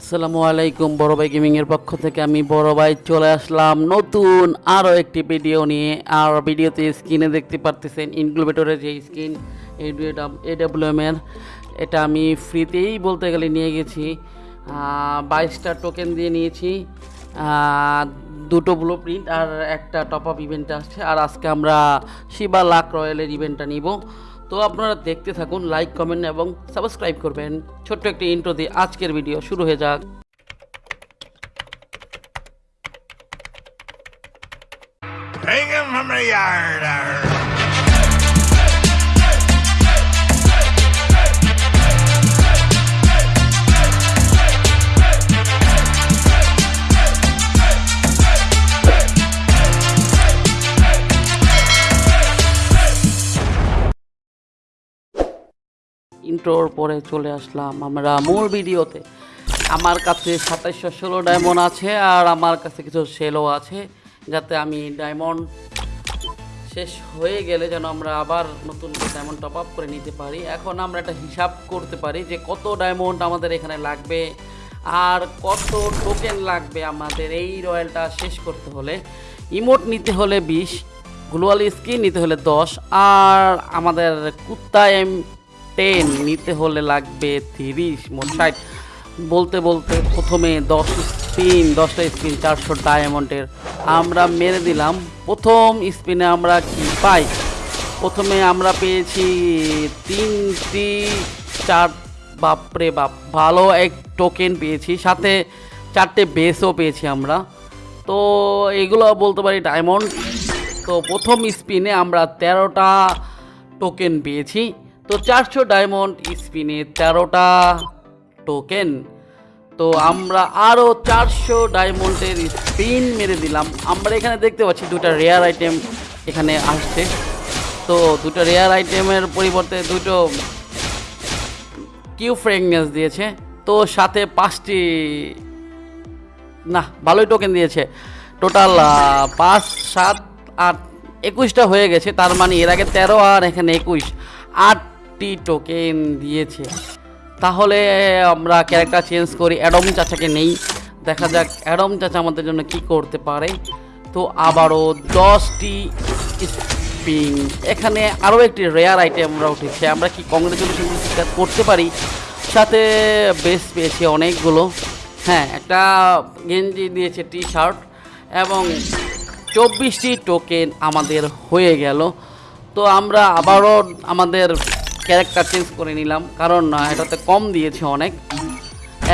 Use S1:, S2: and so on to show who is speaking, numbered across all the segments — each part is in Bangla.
S1: আসসালামু আলাইকুম, বড় ভাই গেমিংয়ের পক্ষ থেকে আমি বড় ভাই চলে আসলাম নতুন আরও একটি ভিডিও নিয়ে। আর ভিডিওতে স্ক্রিনে দেখতে পারতেছেন ইনক্লুবেটরের যে স্ক্রিন এডাব্লিউএম এর। এটা আমি ফ্রিতেই বলতে গেলে নিয়ে গেছি। বাইশটা টোকেন দিয়ে নিয়েছি। দুটো ব্লু প্রিন্ট আর একটা টপ আপ ইভেন্ট আসছে। আর আজকে আমরা শিবা লাক রয়্যালের ইভেন্টটা নিব। তো আপনারা দেখতে থাকুন লাইক কমেন্ট এবং সাবস্ক্রাইব করবেন ছোট্ট একটি ইন্ট্রো দিয়ে আজকের ভিডিও শুরু হয়ে যাক
S2: Hang him from the yard.
S1: ইন্ট্রোর পরে চলে আসলাম আমরা মূল ভিডিওতে। আমার কাছে সাতাইশশো ষোলো ডায়মন্ড আছে আর আমার কাছে কিছু সেলও আছে, যাতে আমি ডায়মন্ড শেষ হয়ে গেলে যেন আমরা আবার নতুন ডায়মন্ড টপ আপ করে নিতে পারি। এখন আমরা একটা হিসাব করতে পারি যে কত ডায়মন্ড আমাদের এখানে লাগবে আর কত টোকেন লাগবে আমাদের এই রয়্যালটা শেষ করতে হলে। ইমোট নিতে হলে বিশ গ্লোয়াল স্কিন নিতে হলে দশ, আর আমাদের কুত্তা এম টেন, নিতে হলে লাগবে তিরিশ, মোট ষাট। বলতে বলতে প্রথমে দশ স্পিন, দশটা স্পিন চারশো ডায়মন্ডের আমরা মেরে দিলাম। প্রথম স্পিনে আমরা কি পাই? প্রথমে আমরা পেয়েছি তিনটি চার, বাপরে বাপ, ভালো এক টোকেন পেয়েছি। সাথে চারটে বেসও পেয়েছি আমরা। তো এগুলো বলতে পারি ডায়মন্ড তো প্রথম স্পিনে আমরা তেরোটা টোকেন পেয়েছি। তো চারশো ডায়মন্ড স্পিনে তেরোটা টোকেন তো আমরা আরও চারশো ডায়মন্ডের স্পিন মেরে দিলাম। আমরা এখানে দেখতে পাচ্ছি দুটা রেয়ার আইটেম এখানে আসছে। তো দুটো রেয়ার আইটেমের পরিবর্তে দুটো কিউ ফ্রেগনেন্স দিয়েছে। তো সাথে পাঁচটি, না, ভালোই টোকেন দিয়েছে। টোটাল পাঁচ, সাত, আট, একুশটা হয়ে গেছে। তার মানে এর আগে তেরো আর এখানে একুশ। আটটি টোকেন দিয়েছে। তাহলে আমরা ক্যারেক্টার চেঞ্জ করি। অ্যাডম চাচাকে নেই। দেখা যাক অ্যাডম চাচা আমাদের জন্য কি করতে পারে। তো আবারও দশটি স্পিন এখানে আরও একটি রেয়ার আইটেম আমরা উঠেছে। আমরা কি কংগ্রেচুলেশন করতে পারি? সাথে বেস পেয়েছি অনেকগুলো। হ্যাঁ একটা গেঞ্জি দিয়েছে টি শার্ট এবং চব্বিশটি টোকেন আমাদের হয়ে গেল। তো আমরা আবারও আমাদের ক্যারেক্টার চেঞ্জ করে নিলাম। কারণ এটাতে কম দিয়েছে অনেক।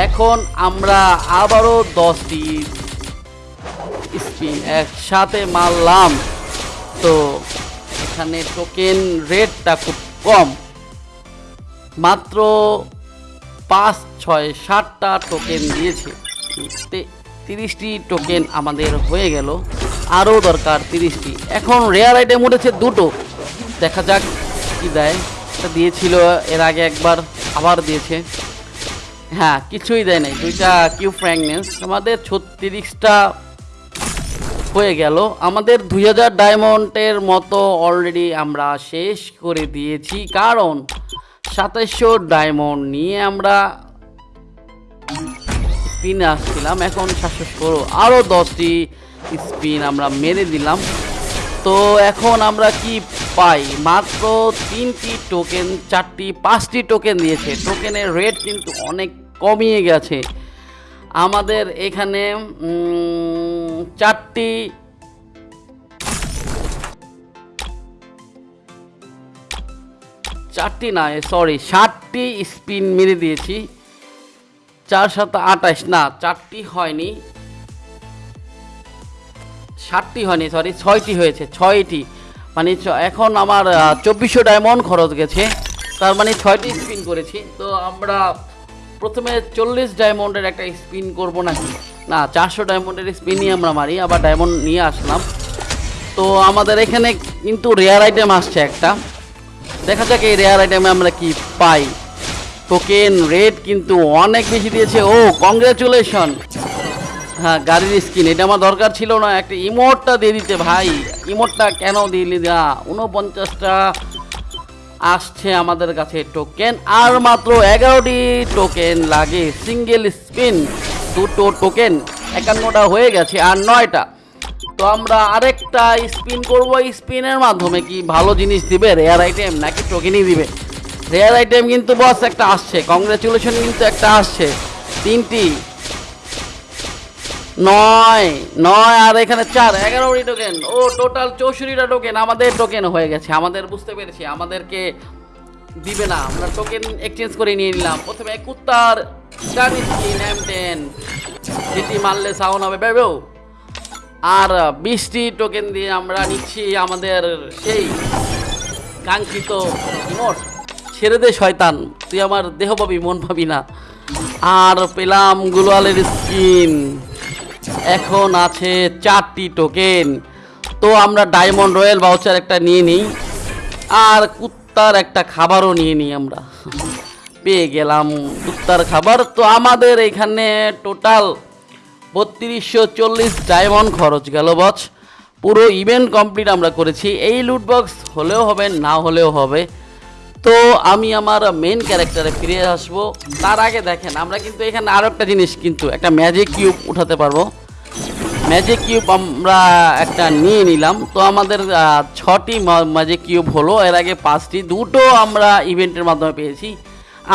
S1: এখন আমরা আবারও দশটি স্পিন একসাথে মারলাম। তো এখানে টোকেন রেটটা খুব কম। মাত্র পাঁচ, ছয়, সাতটা টোকেন দিয়েছে। তিরিশটি টোকেন আমাদের হয়ে গেল। আরও দরকার তিরিশটি। এখন রেয়ার আইটেম উঠেছে দুটো। দেখা যাক কি দেয়। এটা দিয়েছিল, এর আগে একবার আবার দিয়েছে। হ্যাঁ কিছুই দেয় নাই। দুইটা কিউ ফ্র্যাঙ্কনেস আমাদের ছত্রিশটা হয়ে গেল। আমাদের দুই হাজার ডায়মন্ডের মতো অলরেডি আমরা শেষ করে দিয়েছি। কারণ সাতাইশশো ডায়মন্ড নিয়ে আমরা স্পিনে আসছিলাম। এখন সাতশো ষোলো আরও দশটি স্পিন আমরা মেরে দিলাম। তো এখন আমরা কি পাই। মাত্র তিনটি টোকেন চারটি, পাঁচটি টোকেন দিয়েছে। টোকেনের রেট কিন্তু অনেক কমিয়ে গেছে। আমাদের এখানে চারটি চারটি না সরি ষাটটি স্পিন মেরে দিয়েছি। চার সাত আঠাশ, না, চারটি হয়নি। ষাটটি হয়নি সরি ছয়টি হয়েছে, ছয়টি। মানে এখন আমার চব্বিশশো ডায়মন্ড খরচ গেছে। তার মানে ছয়টি স্পিন করেছি। তো আমরা প্রথমে চল্লিশ ডায়মন্ডের একটা স্পিন করব নাকি? না, চারশো ডায়মন্ডের স্পিনই আমরা মারি, আবার ডায়মন্ড নিয়ে আসলাম। তো আমাদের এখানে কিন্তু রেয়ার আইটেম আসছে একটা। দেখা যাক এই রেয়ার আইটেমে আমরা কি পাই। টোকেন রেট কিন্তু অনেক বেশি দিয়েছে। ও কংগ্রেচুলেশন হ্যাঁ গাড়ির স্কিন এটা আমার দরকার ছিল না। একটা ইমোটটা দিয়ে দিতে ভাই। ইমোটটা কেন দিলি না? উনপঞ্চাশটা আসছে আমাদের কাছে টোকেন আর মাত্র এগারোটি টোকেন লাগে। সিঙ্গেল স্পিন দুটো টোকেন একান্নটা হয়ে গেছে আর নয়টা। তো আমরা আরেকটা স্পিন করব। স্পিনের মাধ্যমে কি ভালো জিনিস দিবে? রেয়ার আইটেম নাকি টোকেনই দিবে? রেয়ার আইটেম কিন্তু বস একটা আসছে। কংগ্রেচুলেশন কিন্তু একটা আসছে। তিনটি নয় নয় আর এখানে চার এগারোটি টোকেন ও টোটাল চৌষট্টিটা টোকেন আমাদের টোকেন হয়ে গেছে। আমাদের বুঝতে পেরেছি, আমাদেরকে দিবে না। আমরা টোকেন এক্সচেঞ্জ করে নিয়ে নিলাম। প্রথমে কুত্তার টেন যেটি মারলে সাউন্ড হবে বেবেও আর বিশটি টোকেন দিয়ে আমরা নিচ্ছি আমাদের সেই কাঙ্ক্ষিত ইমোট ছেড়ে দে, শয়তান। তুই আমার দেহ পাবি মন পাবি না। আর পেলাম গুলালের স্কিন এখন আছে চারটি টোকেন তো আমরা ডায়মন্ড রয়্যাল বাউচার একটা নিয়ে নিই। আর কুত্তার একটা খাবারও নিয়ে নিই আমরা। পেয়ে গেলাম কুত্তার খাবার। তো আমাদের এখানে টোটাল বত্রিশশো চল্লিশ ডায়মন্ড খরচ গেল বচ পুরো ইভেন্ট কমপ্লিট আমরা করেছি। এই লুটবক্স হলেও হবে, না হলেও হবে। তো আমি আমার মেন ক্যারেক্টারে ফিরে আসব। তার আগে দেখেন, আমরা কিন্তু এখানে আরও একটা জিনিস কিন্তু, একটা ম্যাজিক কিউব উঠাতে পারব। ম্যাজিক কিউব আমরা একটা নিয়ে নিলাম। তো আমাদের ছটি ম্যাজিক কিউব হলো। এর আগে পাঁচটি, দুটো আমরা ইভেন্টের মাধ্যমে পেয়েছি।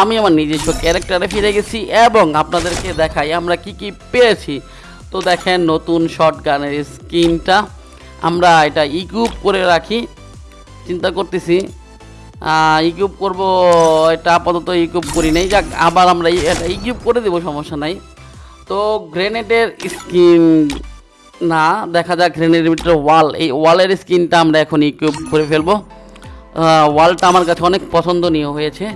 S1: আমি আমার নিজস্ব ক্যারেক্টারে ফিরে গেছি এবং আপনাদেরকে দেখাই আমরা কি কি পেয়েছি। তো দেখেন, নতুন শর্ট গানের স্কিনটা আমরা এটা ইকুইপ করে রাখি। চিন্তা করতেছি ইকুইপ করব, এটা আপাতত ইকুইপ করি নাই। যাক, আবার আমরা এটা ইকুইপ করে দেবো, সমস্যা নাই। তো গ্রেনেডের স্কিন না, দেখা যাক গ্রেনেডের ভিতরে ওয়াল এই ওয়ালের স্কিনটা আমরা এখন ইকুইপ করে ফেলব। ওয়ালটা আমার কাছে অনেক পছন্দনীয় হয়েছে।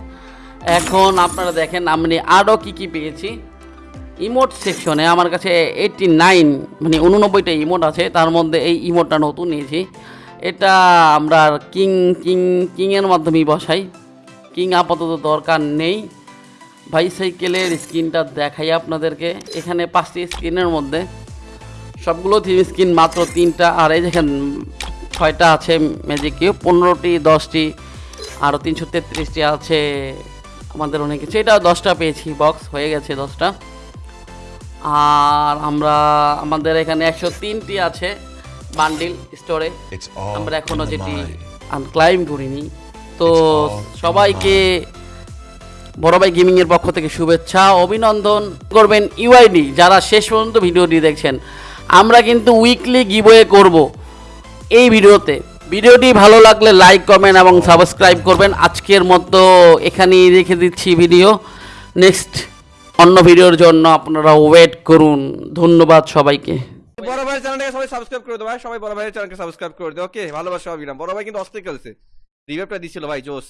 S1: এখন আপনারা দেখেন, আমি আরও কী কী পেয়েছি। ইমোট সেকশনে আমার কাছে এইটটি নাইন মানে উননব্বইটা ইমোট আছে। তার মধ্যে এই ইমোটটা নতুন নিয়েছি। এটা আমরা কিং কিং, কিংয়ের মাধ্যমেই বসাই। কিং আপাতত দরকার নেই। বাইসাইকেলের স্ক্রিনটা দেখাই আপনাদেরকে। এখানে পাঁচটি স্ক্রিনের মধ্যে সবগুলো থ্রি স্ক্রিন মাত্র তিনটা, আর এই দেখেন ছয়টা আছে ম্যাজিক পনেরোটি, দশটি আরও তিনশো তেত্রিশটি আছে আমাদের অনেক কিছু। এটা দশটা পেয়েছি বক্স হয়ে গেছে দশটা। আর আমরা, আমাদের এখানে একশো তিনটি আছে। বান্ডিল স্টোরে। আমরা
S3: এখনও
S1: যেটি. আনক্লাইম করিনি। তো সবাইকে বড় ভাই গেমিং এর পক্ষ থেকে শুভেচ্ছা অভিনন্দন। করবেন ইউআইডি যারা শেষ পর্যন্ত ভিডিওটি দেখছেন। আমরা কিন্তু উইকলি গিভওয়ে করব এই ভিডিওতে। ভিডিওটি ভালো লাগলে লাইক কমেন্ট এবং সাবস্ক্রাইব করবেন। আজকের মতো এখানেই রেখে দিচ্ছি ভিডিও নেক্সট অন্য ভিডিওর জন্য আপনারা ওয়েট করুন। ধন্যবাদ সবাইকে।
S4: বড় ভাইয়ের চ্যানেলটাকে সবাই সাবস্ক্রাইব করে দেবো ভাই। সবাই বড় ভাইয়ের চ্যানেলকে সাবস্ক্রাইব করে দেবো ওকে ভালোবাসা অবিরাম বড় ভাই কিন্তু অস্থির খেলছে। রিভাইভটা দিছিল ভাই জোস।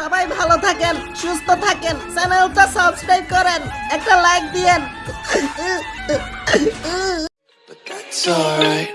S5: সবাই ভালো থাকেন সুস্থ থাকেন চ্যানেলটা সাবস্ক্রাইব করেন একটা লাইক দিয়েন।
S6: That's alright.